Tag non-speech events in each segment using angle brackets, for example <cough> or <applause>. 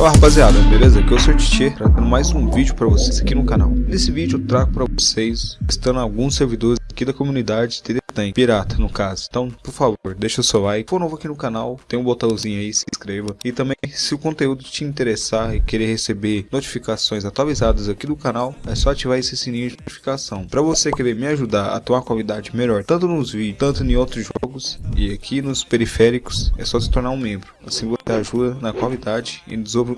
Olá rapaziada, beleza? Aqui é o Sr. Titi, trazendo mais um vídeo para vocês aqui no canal. Nesse vídeo eu trago para vocês, testando alguns servidores aqui da comunidade tem pirata no caso. Então, por favor, deixa o seu like. Se for novo aqui no canal, tem um botãozinho aí, se inscreva. E também, se o conteúdo te interessar e querer receber notificações atualizadas aqui do canal, é só ativar esse sininho de notificação. Para você querer me ajudar a ter uma qualidade melhor, tanto nos vídeos, tanto em outros jogos e aqui nos periféricos, é só se tornar um membro. Assim você ajuda na qualidade e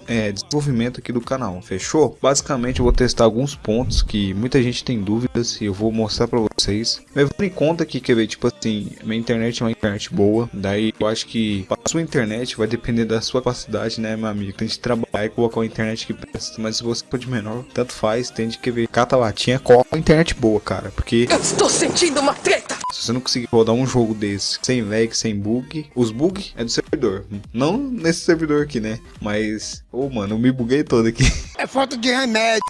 é, desenvolvimento aqui do canal, fechou? Basicamente eu vou testar alguns pontos que muita gente tem dúvidas e eu vou mostrar para vocês. Levando em conta que ver, tipo assim, minha internet é uma internet boa, daí eu acho que a sua internet vai depender da sua capacidade, né, meu amigo? Tem que trabalhar e colocar uma internet que presta, mas se você for de menor, tanto faz, tem de que ver, cata latinha, coloca uma internet boa, cara, porque... Eu estou sentindo uma treta! Se você não conseguir rodar um jogo desse sem lag, sem bug, os bugs é do servidor. Não nesse servidor aqui, né? Mas, ô oh, mano, eu me buguei todo aqui. <laughs> É falta de remédio.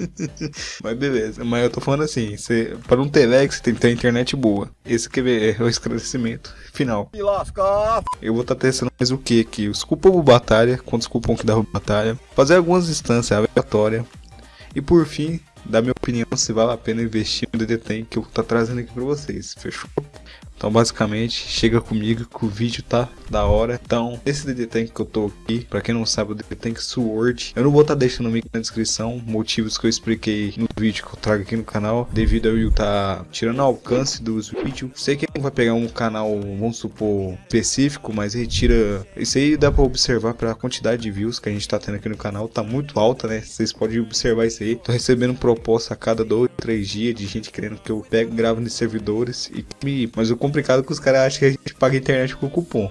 <laughs> Mas beleza, mas eu tô falando assim, você, para não ter lag, você tem que ter internet boa. Esse que é o esclarecimento final. Eu vou estar tá testando mais o que aqui? Os cupom batalha, quantos cupom que dá batalha. Fazer algumas instâncias aleatórias. E por fim, dar minha opinião se vale a pena investir no DD que eu tô trazendo aqui para vocês, fechou? Então basicamente, chega comigo que o vídeo tá da hora. Então, esse DD Tank que eu tô aqui, pra quem não sabe, o DD Tank Sword. Eu não vou estar tá deixando o link na descrição, motivos que eu expliquei no vídeo que eu trago aqui no canal. Devido a eu estar tá tirando alcance dos vídeos. Sei que não vai pegar um canal, vamos supor, específico, mas retira... Isso aí dá pra observar pra quantidade de views que a gente tá tendo aqui no canal. Tá muito alta, né? Vocês podem observar isso aí. Tô recebendo proposta a cada dois, três dias de gente querendo que eu pegue gravo nos servidores. E me... Mas eu complicado que os caras acham que a gente paga internet com cupom.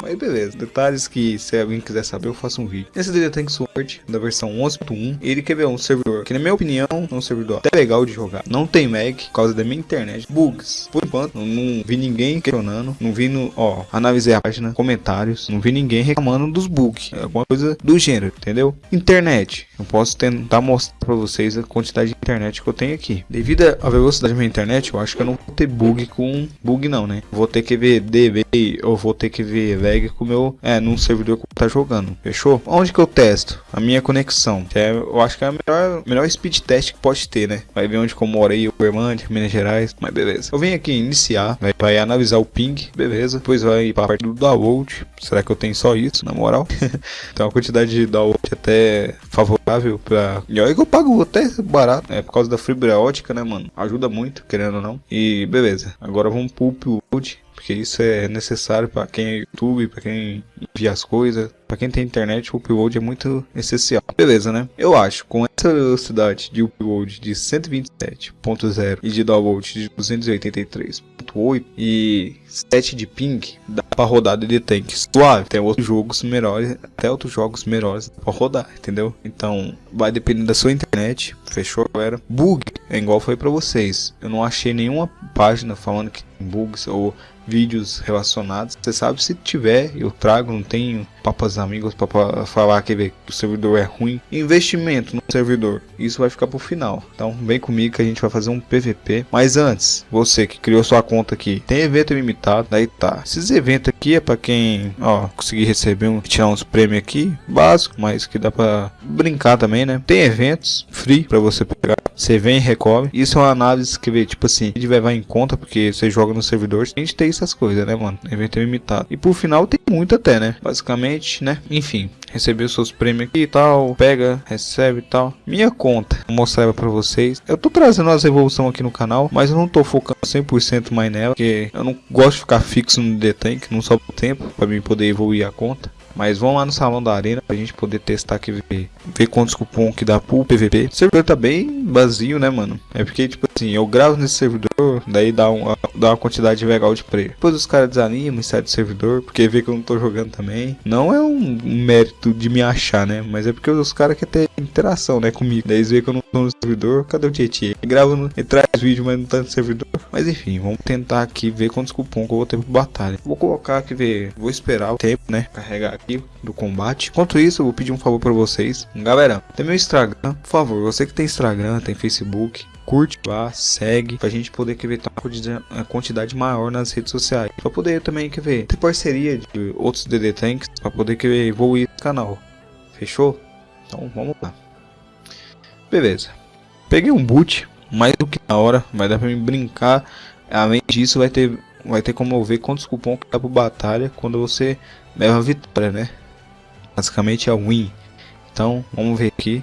Mas beleza, detalhes que se alguém quiser saber eu faço um vídeo. Esse DD Tank Sword da versão 11.1, ele quer ver um servidor que na minha opinião é um servidor até legal de jogar. Não tem mag por causa da minha internet. Bugs, por enquanto não, não vi ninguém questionando, não vi no, ó, analisei a página, comentários, não vi ninguém reclamando dos bugs, alguma coisa do gênero, entendeu? Internet, eu posso tentar mostrar para vocês a quantidade de internet que eu tenho aqui. Devido à velocidade da minha internet, eu acho que eu não vou ter bug com bug não, né? Vou ter que ver DB ou vou ter que ver lag com o meu, é, num servidor que tá jogando, fechou? Onde que eu testo? A minha conexão, que é, eu acho que é a melhor, melhor speed test que pode ter, né? Vai ver onde que eu moro aí, Uberlândia, Minas Gerais, mas beleza. Eu venho aqui iniciar, vai, vai analisar o ping, beleza? Depois vai para a parte do download, será que eu tenho só isso, na moral? <laughs> então a quantidade de download até favorável pra... E que eu pago até barato, é por causa da fibra ótica, né, mano? Ajuda muito, querendo ou não. E beleza, agora vamos pro upload porque isso é necessário para quem é YouTube, para quem envia as coisas, para quem tem internet, o upload é muito essencial. Beleza, né? Eu acho, com essa velocidade de upload de 127.0 e de download de 283.8 e 7 de ping, dá para rodar de tank suave. Tem outros jogos melhores, até outros jogos melhores para rodar, entendeu? Então, vai depender da sua internet. Fechou, galera? Bug, é igual foi para vocês. Eu não achei nenhuma página falando que tem bugs ou vídeos relacionados. Você sabe se tiver, eu trago, não tenho papas amigos para falar que o servidor é ruim. Investimento no servidor, isso vai ficar pro final. Então vem comigo que a gente vai fazer um PVP. Mas antes, você que criou sua conta aqui, tem evento limitado, daí tá. Esses eventos aqui é para quem, ó, conseguir receber um, tirar uns prêmios aqui, básico, mas que dá para brincar também, né? Tem eventos free para você pegar. Você vem e recobre. Isso é uma análise que vê, tipo assim, a gente vai levar em conta porque você joga no servidor. A gente tem essas coisas, né, mano? Evento limitado. E por final tem muito até, né? Basicamente, né? Enfim, recebeu seus prêmios aqui e tal, pega, recebe e tal. Minha conta, vou mostrar pra vocês. Eu tô trazendo as evoluções aqui no canal, mas eu não tô focando 100% mais nela, porque eu não gosto de ficar fixo no D-Tank, não sobra tempo pra mim poder evoluir a conta. Mas vamos lá no salão da arena pra gente poder testar aqui, ver, ver quantos cupom que dá pro PVP. O servidor tá bem vazio, né, mano? É porque, tipo assim, eu gravo nesse servidor, daí dá uma, dá uma quantidade legal de player. Depois os caras desanimam e saem do servidor, porque vê que eu não tô jogando também. Não é um mérito de me achar, né? Mas é porque os caras querem ter interação, né, comigo. Daí eles veem que eu não tô no servidor, cadê o? Gravo no, e traz vídeo, mas não tá no servidor. Mas enfim, vamos tentar aqui ver quantos cupom que eu vou ter pro batalha. Vou colocar aqui, ver, vou esperar o tempo, né, carregar aqui do combate. Enquanto isso, eu vou pedir um favor para vocês. Galera, tem meu Instagram, por favor, você que tem Instagram, tem Facebook, curte lá, segue, pra gente poder quer ver ter uma quantidade maior nas redes sociais. Pra poder também quer ver ter parceria de outros DD Tanks, pra poder quer ver evoluir esse canal. Fechou? Então vamos lá. Beleza. Peguei um boot, mais do que na hora, vai dar pra mim brincar. Além disso, vai ter, vai ter como eu ver quantos cupons que dá pro batalha quando você leva a vitória, né? Basicamente é win. Então, vamos ver aqui.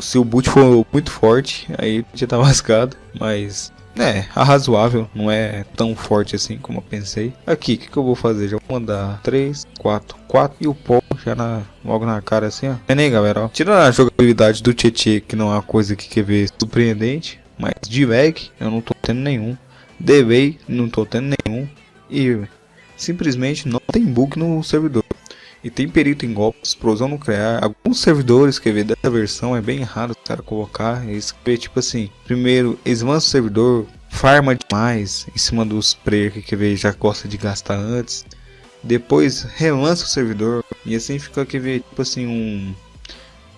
Se o boot for muito forte, aí já tá <laughs> lascado. Mas, é, razoável. Não é tão forte assim como eu pensei. Aqui, o que, que, eu vou fazer? Já vou mandar 3, 4, 4 e o pó já na, logo na cara assim, ó. É nem, galera, ó. Tirando a jogabilidade do Tietê, que não é uma coisa que quer ver surpreendente. Mas de eu não tô tendo nenhum. Delay, não tô tendo nenhum. E simplesmente não tem bug no servidor e tem perito em golpes, explosão nuclear. Alguns servidores que vê dessa versão é bem raro o cara colocar. Eles vê tipo assim, primeiro eles o servidor, farma demais em cima dos players que quer ver já gosta de gastar antes. Depois relança o servidor e assim fica que ver tipo assim um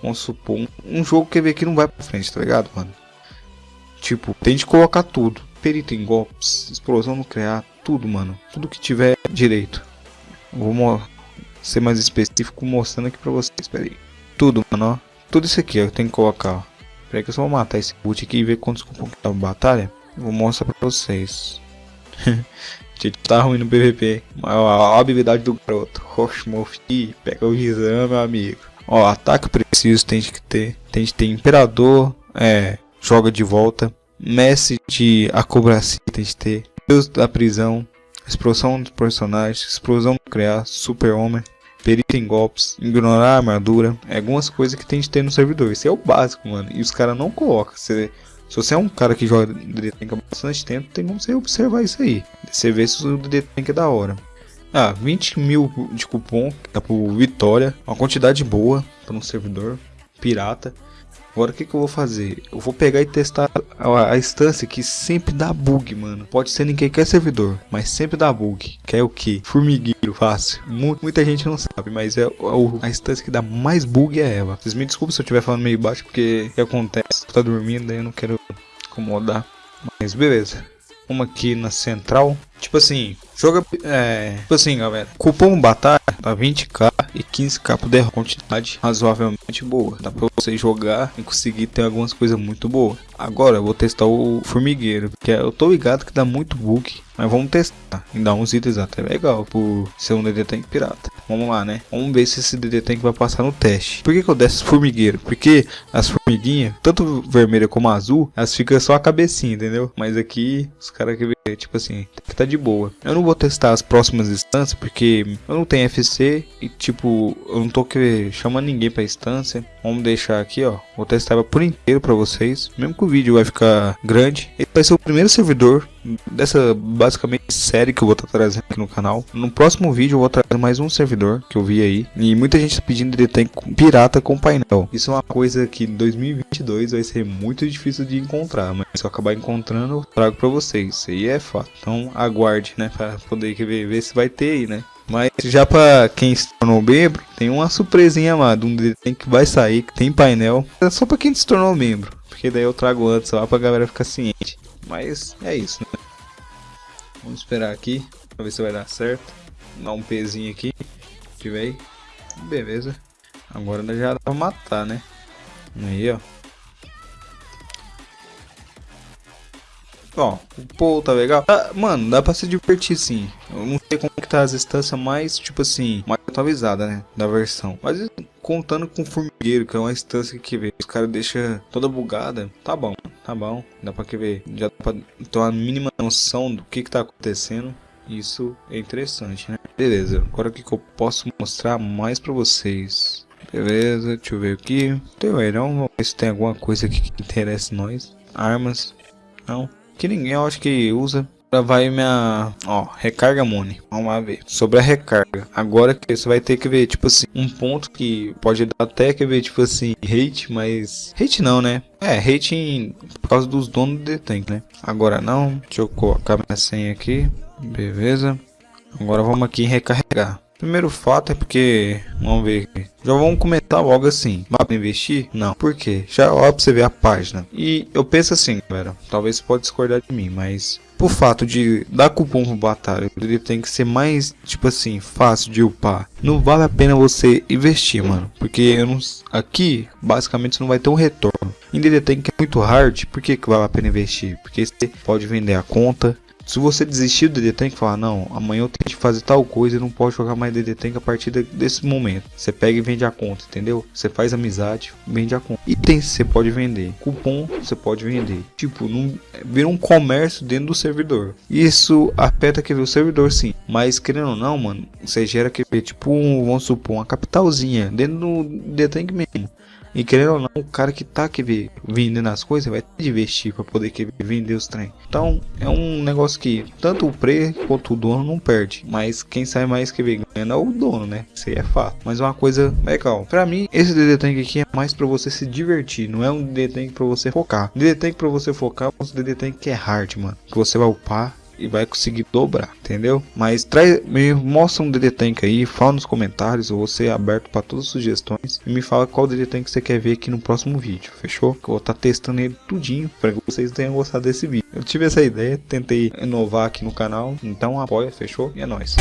vamos supor um, um jogo que vê que não vai para frente, tá ligado, mano? Tipo, tem de colocar tudo. Perito em golpes, explosão nuclear, tudo, mano. Tudo que tiver direito. Vou ser mais específico mostrando aqui pra vocês, espera aí. Tudo, mano, ó. Tudo isso aqui, ó, eu tenho que colocar, ó. Espera que eu só vou matar esse boot aqui e ver quantos cupons que tá batalha. Eu vou mostrar pra vocês. <laughs> Gente, tá ruim no PVP. Ó, a habilidade do garoto. Roshmofi, pega o visão, meu amigo. Ó, ataque preciso tem que ter. Tem que ter Imperador, é, joga de volta. Mestre de acrobacia tem que ter. Deus da prisão, explosão dos personagens, explosão nuclear, super-homem, perito em golpes, ignorar a armadura, é algumas coisas que tem de ter no servidor. Isso é o básico, mano. E os caras não colocam. Se você é um cara que joga DD Tank há bastante tempo, tem como você observar isso aí. Você vê se o DD Tank é da hora. Ah, 20 mil de cupom, dá por vitória, uma quantidade boa para um servidor pirata. Agora o que, que eu vou fazer? Eu vou pegar e testar a, a, instância que sempre dá bug, mano. Pode ser em qualquer servidor, mas sempre dá bug. Que é o que? Formigueiro, fácil. muita gente não sabe, mas é, é a instância que dá mais bug é ela. Vocês me desculpem se eu estiver falando meio baixo, porque o que acontece? Tá dormindo, daí eu não quero incomodar. Mas beleza. Uma aqui na central. Tipo assim, joga. É. Tipo assim, galera. Cupom batalha tá 20k e 15k por derrota. Quantidade razoavelmente boa. Dá pra você jogar e conseguir ter algumas coisas muito boas. Agora eu vou testar o formigueiro. Porque eu tô ligado que dá muito bug. Mas vamos testar. E dar uns itens até legal por ser um DD Tank pirata. Vamos lá, né? Vamos ver se esse DD Tank vai passar no teste. Por que, que eu desço formigueiro? Porque as formiguinhas, tanto vermelha como azul, elas ficam só a cabecinha, entendeu? Mas aqui, os caras que tipo assim, tá de boa. Eu não vou testar as próximas instâncias porque eu não tenho FC e tipo, eu não tô que chamando ninguém pra instância. Vamos deixar aqui, ó. Vou testar por inteiro pra vocês. Mesmo que o vídeo vai ficar grande. Ele vai ser o primeiro servidor dessa basicamente série que eu vou estar tá trazendo aqui no canal. No próximo vídeo eu vou trazer mais um servidor que eu vi aí. E muita gente está pedindo de ter pirata com painel. Isso é uma coisa que em 2022 vai ser muito difícil de encontrar. Mas se eu acabar encontrando eu trago para vocês. Isso aí é fato. Então aguarde, né? Para poder ver, ver se vai ter aí, né? Mas já para quem se tornou membro, tem uma surpresinha amado, um desenho que vai sair, que tem painel. É só para quem se tornou membro, porque daí eu trago antes lá pra galera ficar ciente. Mas é isso, né? Vamos esperar aqui, pra ver se vai dar certo. Dar um pezinho aqui, tiver Beleza. Agora já dá pra matar, né? Aí, ó. Ó, o Paul tá legal. Ah, mano, dá pra se divertir sim. Eu não sei como que tá as instâncias mais, tipo assim, atualizada, né? Da versão. Mas contando com o formigueiro, que é uma instância que vê, os caras deixam toda bugada. Tá bom, tá bom. Dá pra que ver. Já dá pra ter uma mínima noção do que que tá acontecendo. Isso é interessante, né? Beleza, agora o que, que eu posso mostrar mais pra vocês? Beleza, deixa eu ver aqui. Tem não, vamos ver se tem alguma coisa aqui que interessa nós. Armas, não que ninguém eu acho que usa. Agora vai minha, ó, recarga money. Vamos lá ver. Sobre a recarga. Agora que você vai ter que ver, tipo assim, um ponto que pode dar até que ver, tipo assim, hate, mas hate não, né? É, hate em, por causa dos donos do tank, né? Agora não. Deixa eu colocar minha senha aqui. Beleza. Agora vamos aqui em recarregar. Primeiro fato é porque, vamos ver, já vamos comentar logo assim, para investir? Não, por quê? Já ó pra você ver a página. E eu penso assim, galera, talvez você pode discordar de mim, mas por fato de dar cupom pro batalha, ele tem que ser mais, tipo assim, fácil de upar. Não vale a pena você investir, mano, porque não, aqui, basicamente, você não vai ter um retorno. Em DD Tank é muito hard, por que, que vale a pena investir? Porque você pode vender a conta, se você desistir do DD Tank falar, não, amanhã eu tenho que fazer tal coisa e não pode jogar mais DD Tank a partir desse momento. Você pega e vende a conta, entendeu? Você faz amizade, vende a conta. Itens você pode vender, cupom você pode vender. Tipo, não, vira um comércio dentro do servidor. Isso afeta que o servidor sim, mas querendo ou não, mano, você gera que tipo, um, vamos supor, uma capitalzinha dentro do DD Tank mesmo. E querendo ou não, o cara que tá aqui vendendo as coisas vai ter de investir para poder que vender os trem. Então é um negócio que tanto o pre quanto o dono não perde. Mas quem sai mais que ganha é o dono, né? Isso aí é fato. Mas uma coisa legal. Para mim, esse DD Tank aqui é mais para você se divertir. Não é um DD Tank para você focar. DD Tank para você focar, é um DD Tank que é hard, mano. Que você vai upar e vai conseguir dobrar, entendeu? Mas traz, me mostra um DD Tank aí, fala nos comentários, eu vou ser aberto para todas as sugestões e me fala qual DD Tank você quer ver aqui no próximo vídeo, fechou? Que eu vou estar tá testando ele tudinho para que vocês tenham gostado desse vídeo. Eu tive essa ideia, tentei inovar aqui no canal, então apoia, fechou? E é nóis.